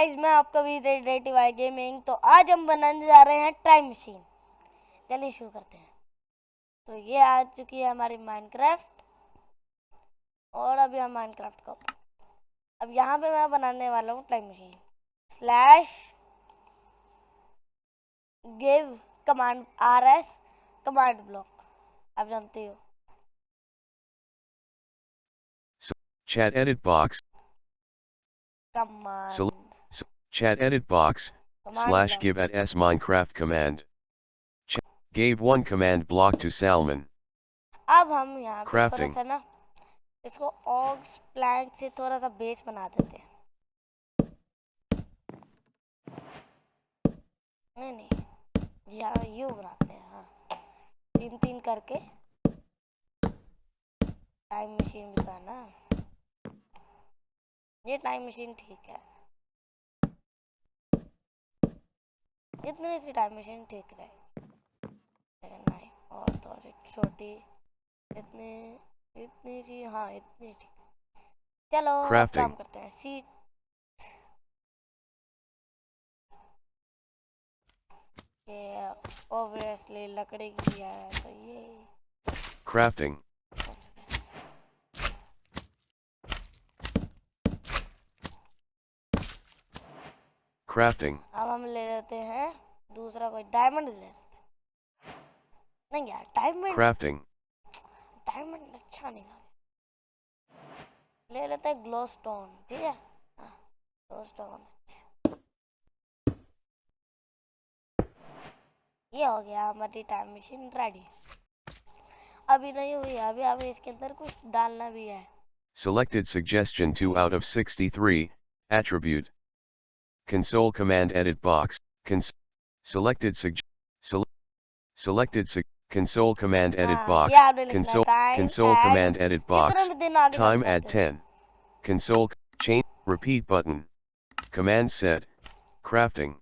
Guys मैं आपका भी रेटिव आई गेमिंग तो आज हम बनाने जा रहे हैं टाइम मशीन चलिए शुरू करते हैं। तो ये आ चुकी है हमारी माइनक्राफ्ट और अभी हम माइनक्राफ्ट को। अब यहाँ पे मैं बनाने वाला हूँ time machine slash give command R S command block आप जानते हो। Chat edit box, Sel- chat edit box, slash give at s Minecraft command. Ch- gave one command block to Salmon. अब हम यहाँ पे थोड़ा. सा ना इसको ऑक्स प्लैंक से थोड़ा सा बेस बना देते हैं नहीं नहीं यहाँ यूँ बनाते हैं हाँ तीन तीन करके टाइम मशीन भी था ना ये टाइम मशीन ठीक है इतनी सी टाइम मशीन ठीक रहे नहीं और थोड़ी छोटी इतनी इतनी सी हाँ इतनी ठीक चलो काम करते हैं। सीट ये ऑब्वियसली लकड़ी की है तो ये। Crafting. Crafting. हम ले लेते हैं दूसरा कोई डायमंड ले लेते हैं नहीं यार डायमंड Crafting. डायमंड अच्छा नहीं लगा ले लेते हैं ग्लो स्टोन ठीक है हाँ ग्लो स्टोन ये हो गया हमारी टाइम मशीन रेडी अभी नहीं हुई है, अभी हमें इसके अंदर कुछ डालना भी है Selected suggestion 2 out of 63. Attribute. Console command edit box. Cons- selected sug- sele- selected sug- console command edit हाँ, box. ये आपने लिखना है, Console time console add command edit box. जितना भी दिन आगे बढ़ Time add जाते हैं। 10. Console c- change repeat button. Command set. Crafting.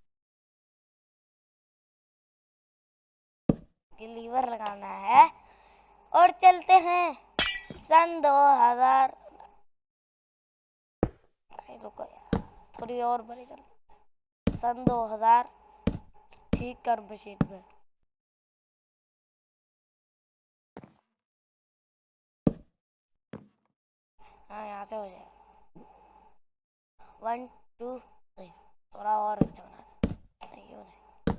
कि लीवर लगाना है और चलते हैं सन दो हजार नहीं रुको यार थोड़ी और बड़ी कर सन दो हज़ार ठीक कर मशीन में हाँ यहाँ से हो जाएगा। वन टू थ्री थोड़ा और अच्छा बना नहीं नहीं।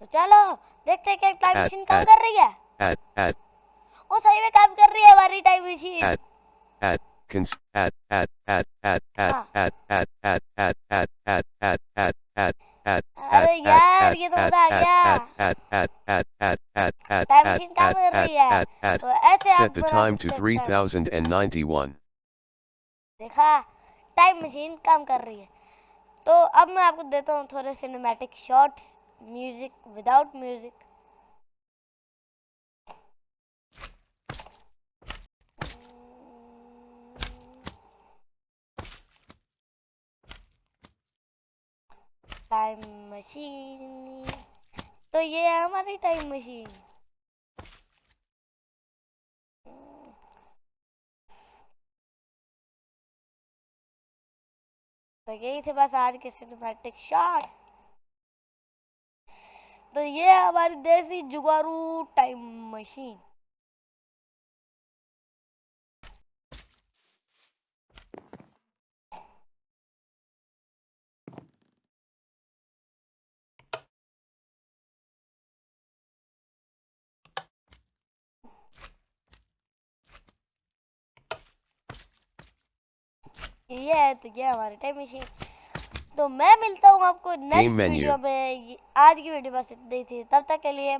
तो चलो देखते हैं क्या टाइम मशीन काम कर रही है। add सही में काम कर रही है हमारी time machine cons add add add add add हाँ। add add add add add add add add add add अरे add, यार, add, ये तो add, मजा आ add, गया। add, add, add, add, add, add, time add, machine काम add, कर add, रही है add, add. तो ऐसे आप Set the बना time to सकते हैं। 3091. देखा टाइम मशीन काम कर रही है तो अब मैं आपको देता हूँ थोड़े cinematic shots music without music time machine तो ये है हमारी टाइम मशीन तो यही थे बस आज के सिनेमैटिक शॉट तो ये हमारी देसी जुगारू टाइम मशीन ये है तो ये हमारे टाइम मशीन तो मैं मिलता हूँ आपको नेक्स्ट वीडियो में. आज की वीडियो बस इतनी थी। तब तक के लिए